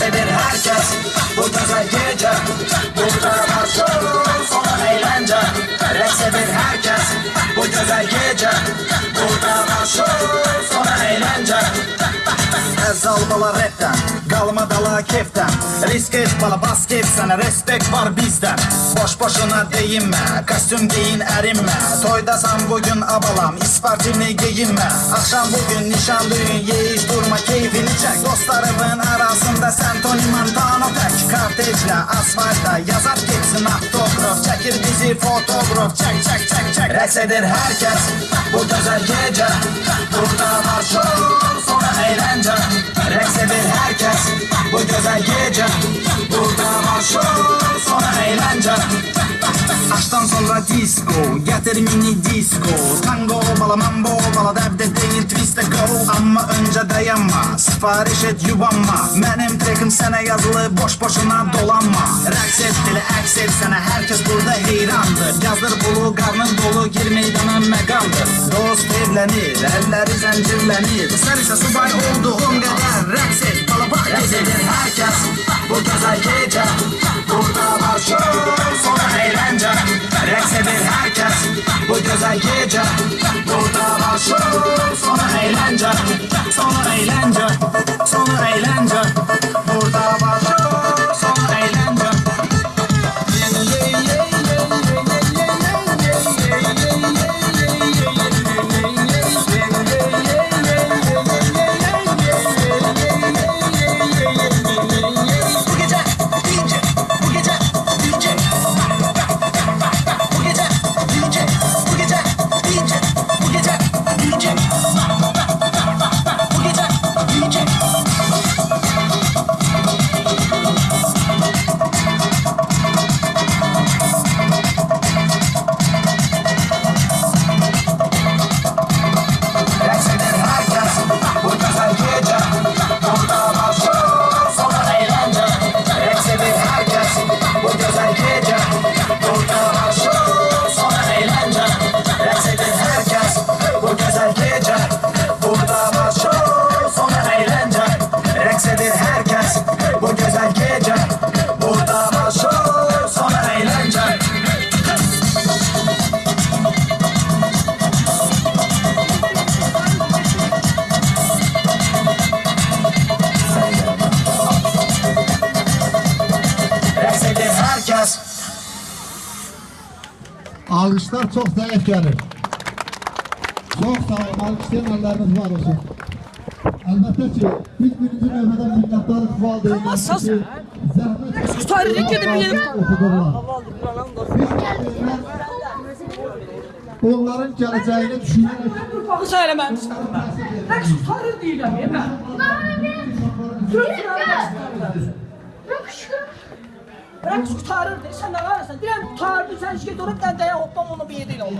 herkes. Bu güzel gece Burada başlıyor sonra eğlence. Reks edin herkes. Bu güzel gece Burada başlıyor sonra eğlence. Əzal bala rapdən, qalma dala kefdən Risk et bala bas kef respekt var bizdən Boş boşuna deyinmə, kostyum giyin ərinmə Toydasan bugün abalam, ispartini geyinmə Axşam bugün nişan düğün, yeyiş durma keyfini çək Dostlarımın Ateşle asfalta yazar gitsin autograf Çekil bizi fotoğraf çek çek çek çek Resedir herkes bu güzel gece Burada var şov sonra eğlence Resedir herkes bu güzel gece Burada var şov sonra eğlence Açtan sonra disco Getir mini disco Tango bala mambo bala deb Önce dayanma Sipariş et yubanma. Benim trekim sana yazılı Boş boşuna dolanma. Reks et dili aks et sana Herkes burada heyrandır Yazdır bulu karnın dolu Gir meydana megandır Dost evlenir Elleri zincirlenir. Sen ise subay olduğun kadar Reks et bala bak Gezedir herkes. Bu güzel gece Burada başlıyor sonra eğlence. Reks edir herkes. Bu güzel gece Burada başlıyor sonra eğlence Sonra eğlence Sonra eğlence Alqışlar çox zəif gəlir. Çox sağ olun, alqışlayan əlləriniz var olsun. Əlbəttə ki, biz birinci növbədə minnətdarıq valideynlərimiz ki, zəhmət tutarırıq gedib oxudurlar. Biz valideynlər onların gələcəyini düşünərək Bunu söyləməmişdim mən. Rəqs tutarır deyirəm, yemə. Sözlər Bırak kurtarır dedi. Sen ne ararsan? Diren kurtardı. Sen şirket olup ben de hoppam onu bir yedin oldu.